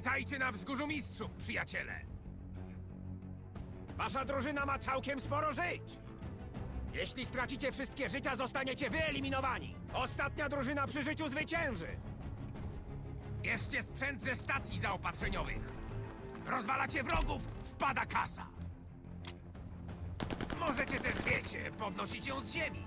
Witajcie na wzgórzu mistrzów, przyjaciele! Wasza drużyna ma całkiem sporo żyć. Jeśli stracicie wszystkie życia, zostaniecie wyeliminowani. Ostatnia drużyna przy życiu zwycięży. Bierzcie sprzęt ze stacji zaopatrzeniowych! Rozwalacie wrogów, wpada kasa! Możecie też, wiecie, podnosić ją z ziemi.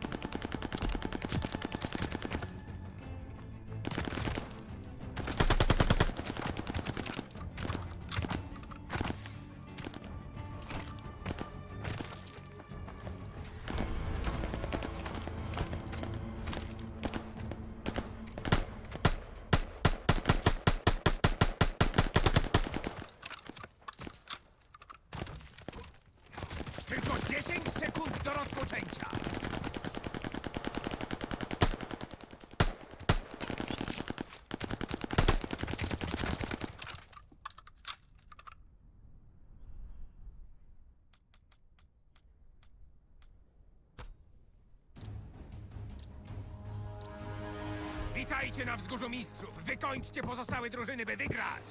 Witajcie na wzgórzu mistrzów! Wykończcie pozostałe drużyny, by wygrać!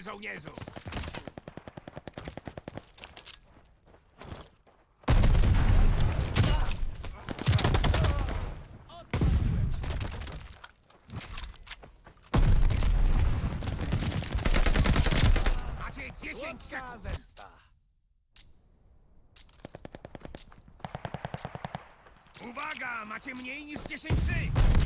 Zabawy, żołnierzu! Macie 10 sekund! Uwaga! Macie mniej niż 10 żyć!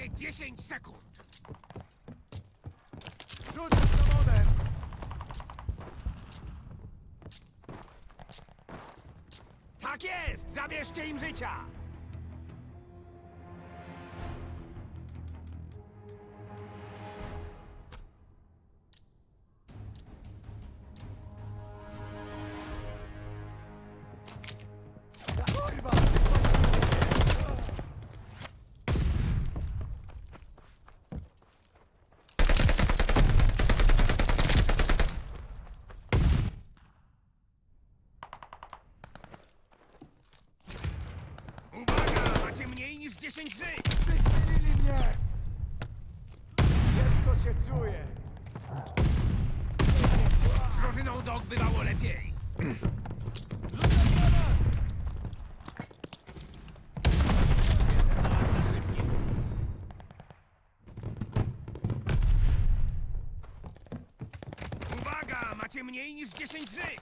Macie 10 sekund. Rzuć dowodem! Tak jest! Zabierzcie im życia! 10 żyć! Wystrzelili mnie! Kiepsko się czuję! Z drużyną dog bywało lepiej. Uwaga! Macie mniej niż 10 żyć!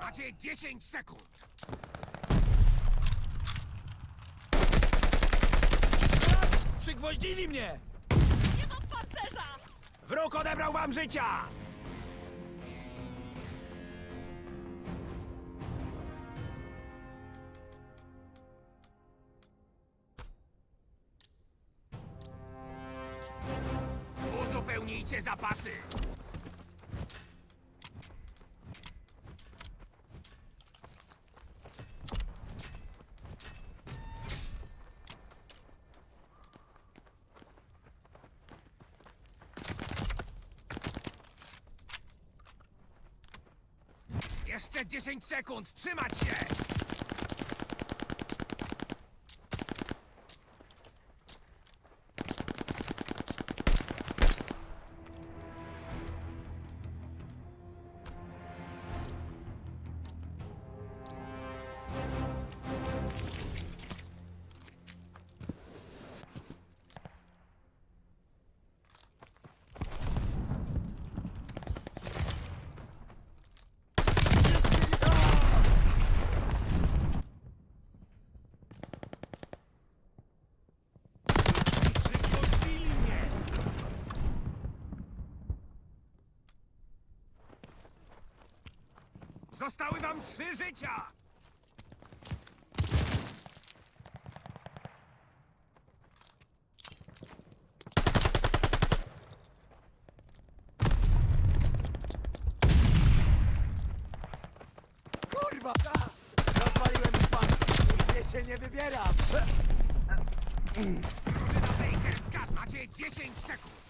Macie 10 sekund! Przygwoździli mnie! Nie mam pancerza! Wróg odebrał wam życia! Uzupełnijcie zapasy! Jeszcze 10 sekund, trzymać się! Zostały wam trzy życia! Kurwa! Rozwaliłem im pancerz. Nigdzie się nie wybieram. Drużyna Baker, skat! Macie 10 sekund!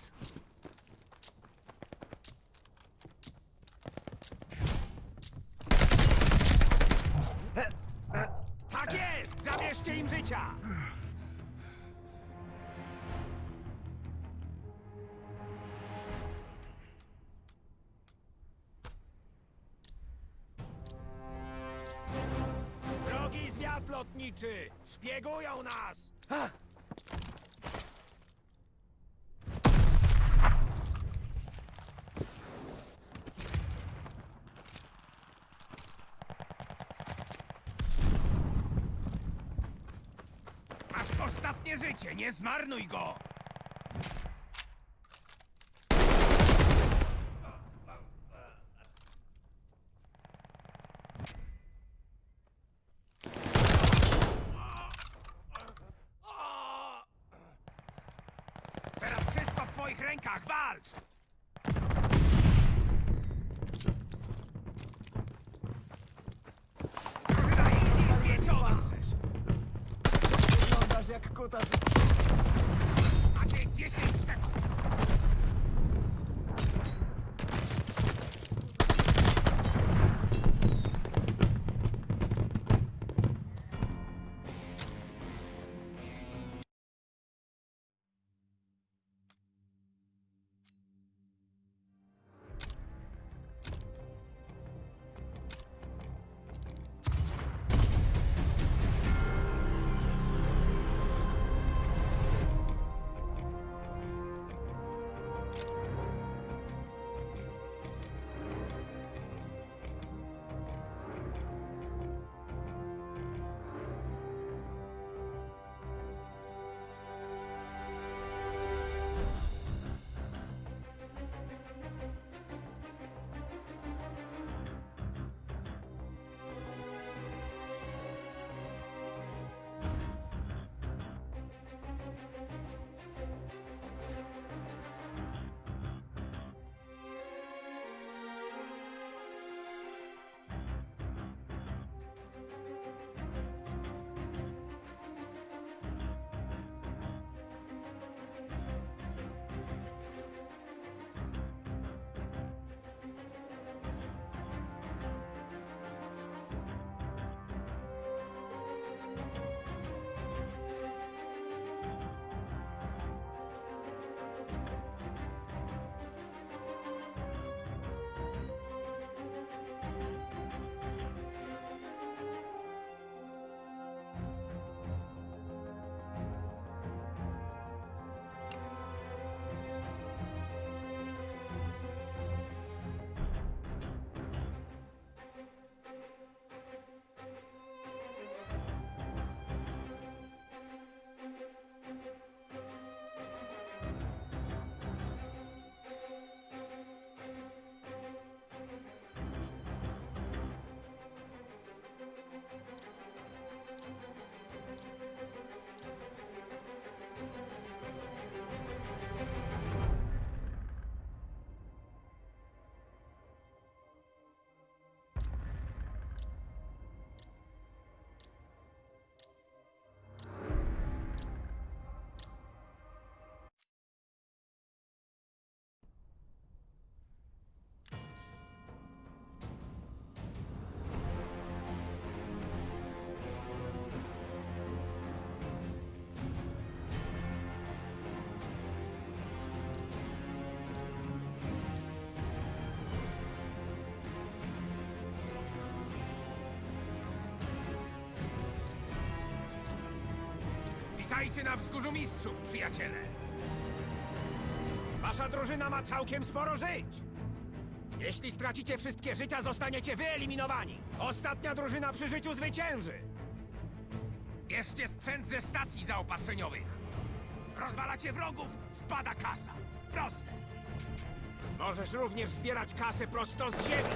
Lotniczy! Szpiegują nas! Masz ostatnie życie, nie zmarnuj go! Macie 10 Witajcie na wzgórzu mistrzów, przyjaciele! Wasza drużyna ma całkiem sporo żyć. Jeśli stracicie wszystkie życia, zostaniecie wyeliminowani. Ostatnia drużyna przy życiu zwycięży. Bierzcie sprzęt ze stacji zaopatrzeniowych! Rozwalacie wrogów, wpada kasa! Proste! Możesz również zbierać kasę prosto z ziemi.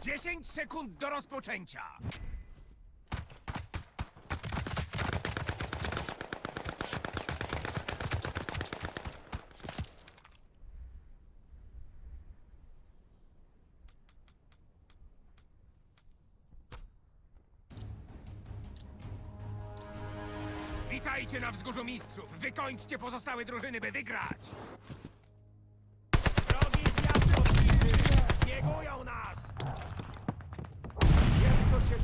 10 sekund do rozpoczęcia! Witajcie na wzgórzu mistrzów! Wykończcie pozostałe drużyny, by wygrać!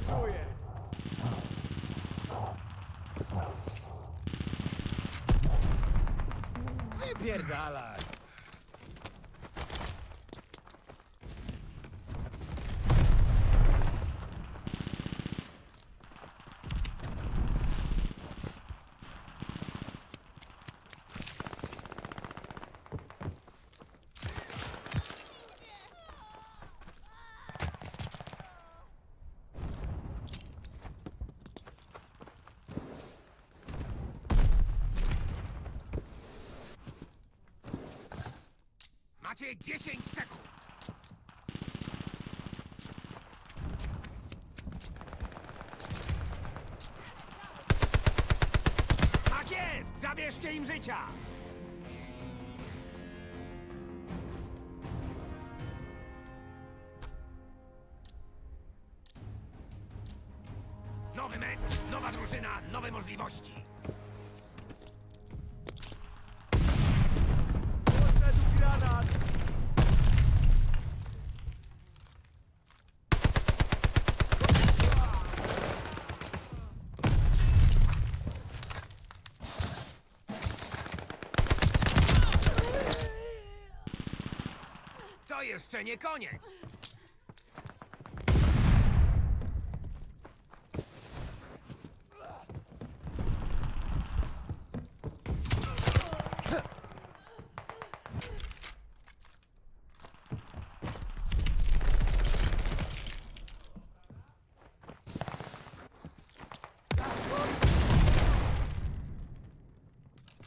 Czuję. Wypierdalaj. Macie 10 sekund! Tak jest! Zabierzcie im życia! Jeszcze nie koniec!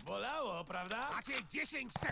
Bolało, prawda? Macie 10 sekund!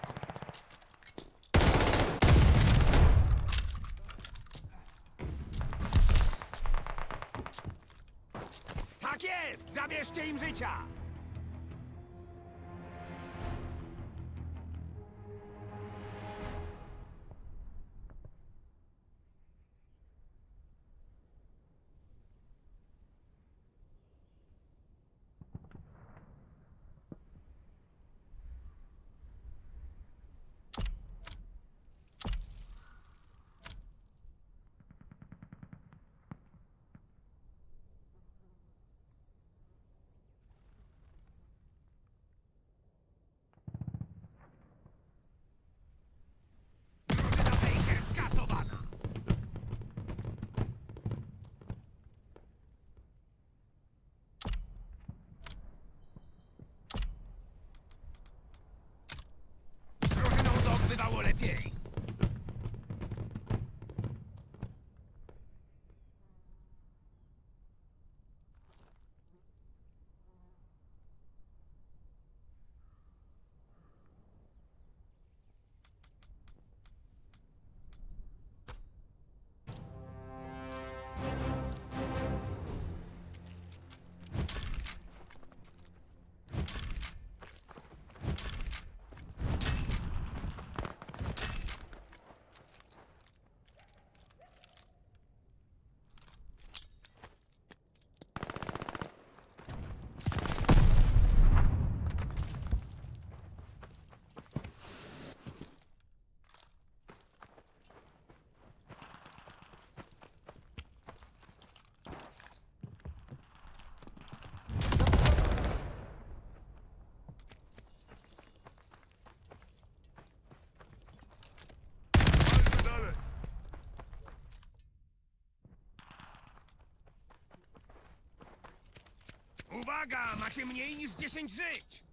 Uwaga! Macie mniej niż 10 żyć!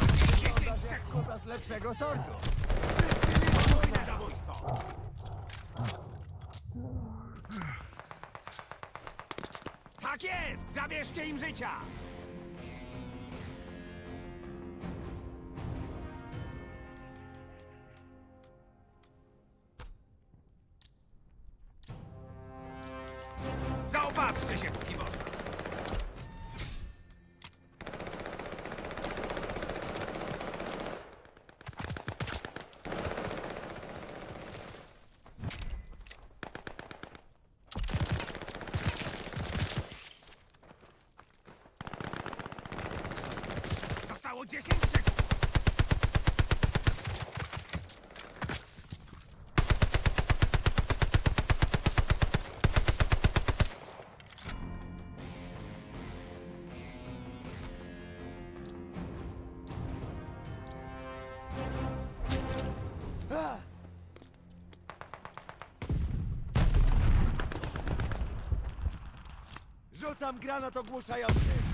Macie 10 Wyglądasz jak sekund! z lepszego sortu. Spójne zabójstwo! Tak jest! Zabierzcie im życia! Zaopatrzcie się, póki można! Rzucam granat ogłuszający.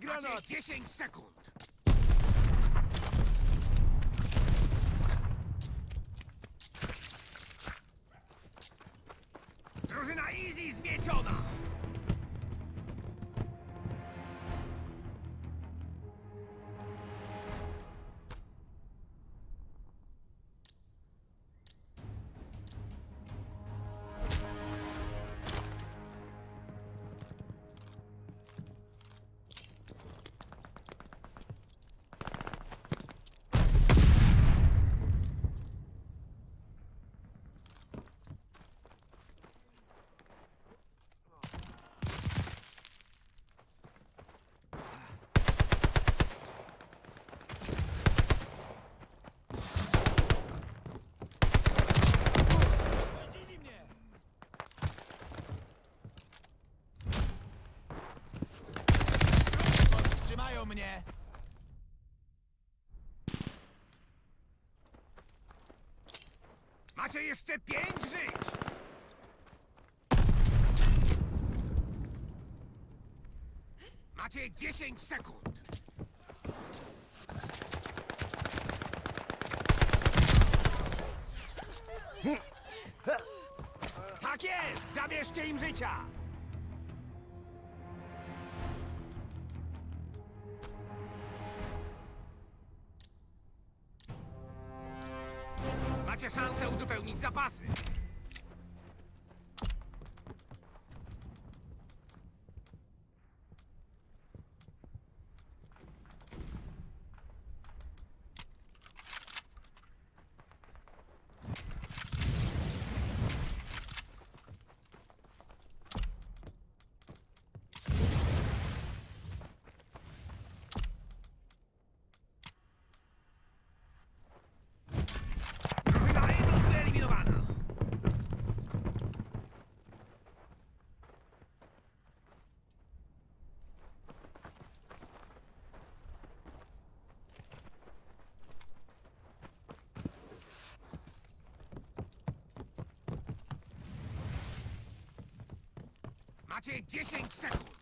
Granat. 10 sekund! Drużyna Easy zmieciona! Macie jeszcze 5 żyć! Macie 10 sekund! Tak jest! Zabierzcie im życia! Uzupełnić zapasy! Drużyna Macie 10 sekund!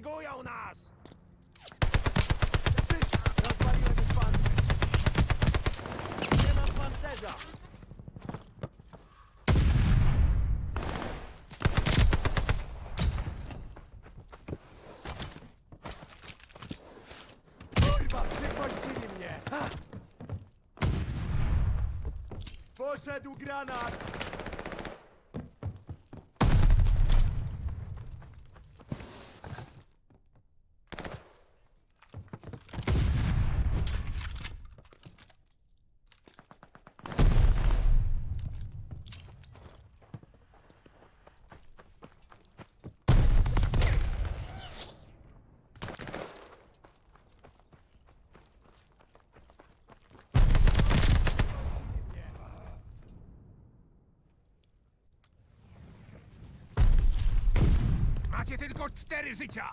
Szpiegują nas! Wszystko! Rozwaliłem ich pancerz! Nie mam pancerza! Kurwa, przypuścili mnie! Ha! Poszedł granat! Macie tylko cztery życia!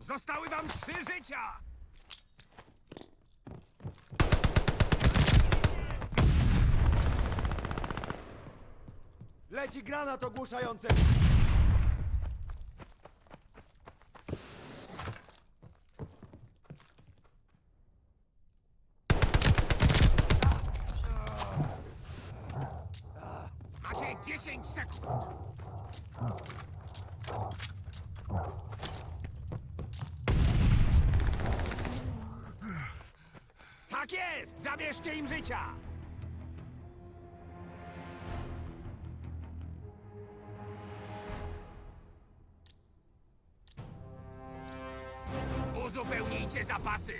Zostały wam trzy życia! Leci granat ogłuszający! Uzupełnijcie zapasy!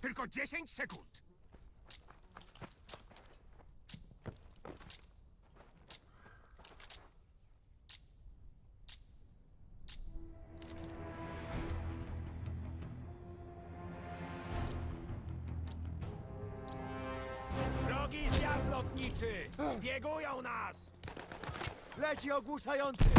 Tylko 10 sekund! Leci